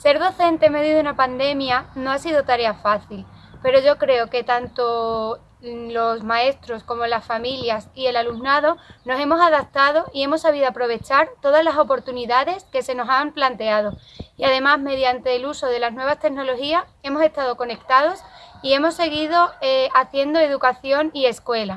Ser docente en medio de una pandemia no ha sido tarea fácil, pero yo creo que tanto mm, los maestros como las familias y el alumnado nos hemos adaptado y hemos sabido aprovechar todas las oportunidades que se nos han planteado y además mediante el uso de las nuevas tecnologías hemos estado conectados y hemos seguido eh, haciendo educación y escuela.